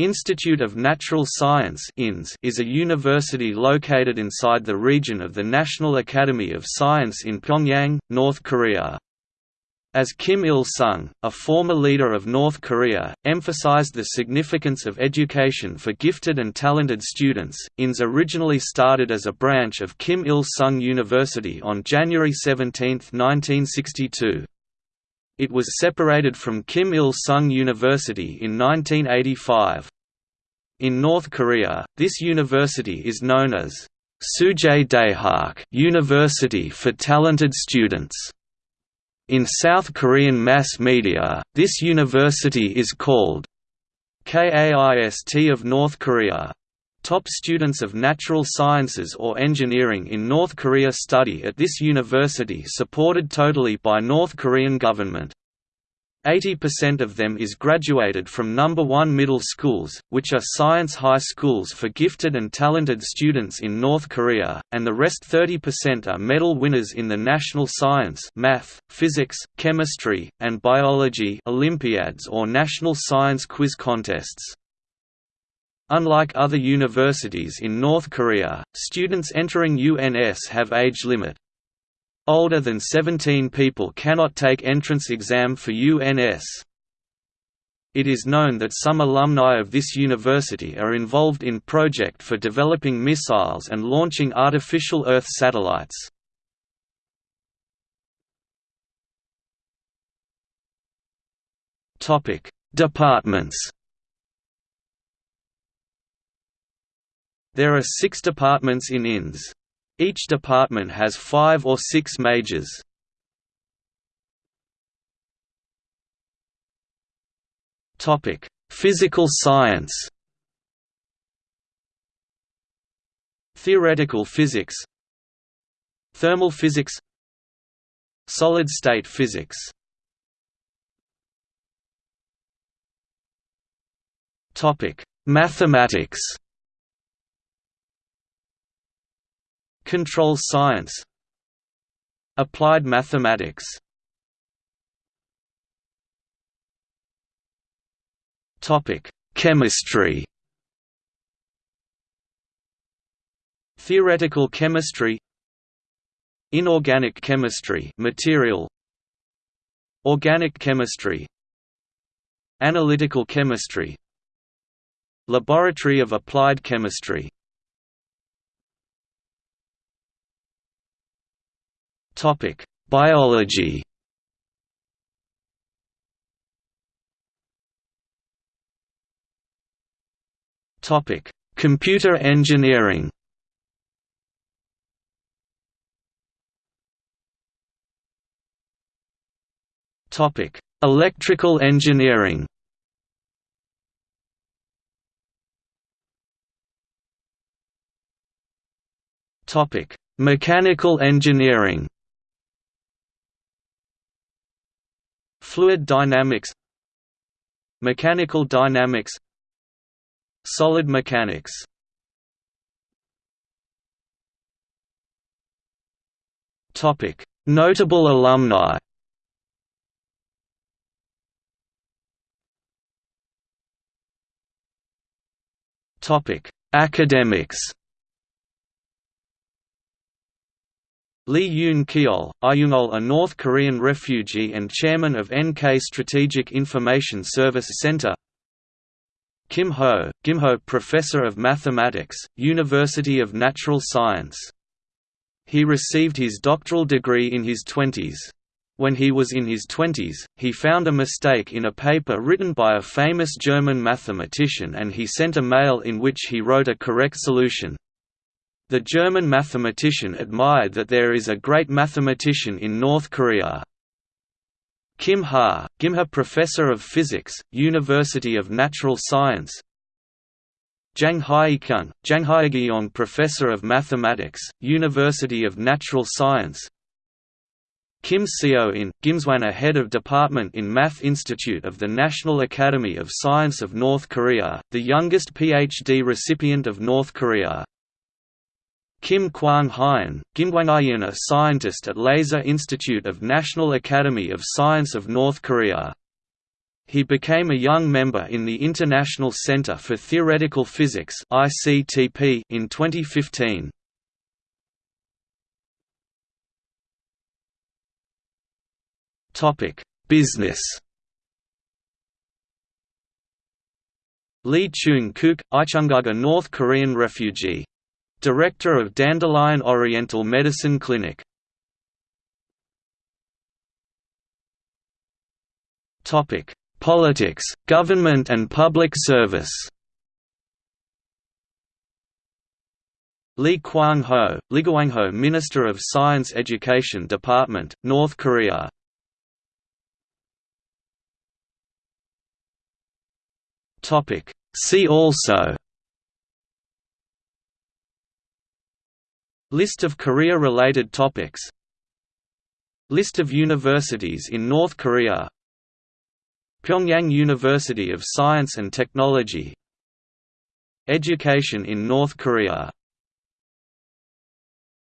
Institute of Natural Science is a university located inside the region of the National Academy of Science in Pyongyang, North Korea. As Kim Il-sung, a former leader of North Korea, emphasized the significance of education for gifted and talented students, INS originally started as a branch of Kim Il-sung University on January 17, 1962. It was separated from Kim Il-sung University in 1985. In North Korea, this university is known as Suje Daehak University for Talented Students. In South Korean mass media, this university is called KAIST of North Korea. Top students of natural sciences or engineering in North Korea study at this university supported totally by North Korean government. 80% of them is graduated from number 1 middle schools, which are science high schools for gifted and talented students in North Korea, and the rest 30% are medal winners in the national science math, physics, chemistry, and biology Olympiads or national science quiz contests. Unlike other universities in North Korea, students entering UNS have age limit. Older than 17 people cannot take entrance exam for UNS. It is known that some alumni of this university are involved in project for developing missiles and launching artificial Earth satellites. Departments There are six departments in INS. Each department has five or six majors. Physical science. Theoretical physics. Thermal physics. Solid-state physics. Mathematics Control science. Applied mathematics. Chemistry. Theoretical chemistry. Inorganic chemistry material. Organic chemistry. Analytical chemistry. Laboratory of applied chemistry Topic: Biology. Topic: Computer engineering. Topic: Electrical engineering. Topic: Mechanical engineering. Fluid dynamics Mechanical dynamics Solid mechanics. Notable alumni. Topic Academics Lee Yoon-keol, Ayungol a North Korean refugee and chairman of NK Strategic Information Service Center Kim Ho, Kim Ho Professor of Mathematics, University of Natural Science. He received his doctoral degree in his twenties. When he was in his twenties, he found a mistake in a paper written by a famous German mathematician and he sent a mail in which he wrote a correct solution, the German mathematician admired that there is a great mathematician in North Korea. Kim Ha, Gimha Professor of Physics, University of Natural Science Jang Haikun, Jang Haegyeong Professor of Mathematics, University of Natural Science Kim Seo-in, Gimswana Head of Department in Math Institute of the National Academy of Science of North Korea, the youngest PhD recipient of North Korea. Kim Kwang-hyun, Kimgwang a scientist at Laser Institute of National Academy of Science of North Korea. he became a young member in the International Center for Theoretical Physics in 2015. Business Lee Chung-kook, Ichungaga North Korean refugee. Director of Dandelion Oriental Medicine Clinic. Politics, government and public service Lee Kwang-ho, Ligwangho Minister of Science Education Department, North Korea See also List of Korea-related topics. List of universities in North Korea. Pyongyang University of Science and Technology. Education in North Korea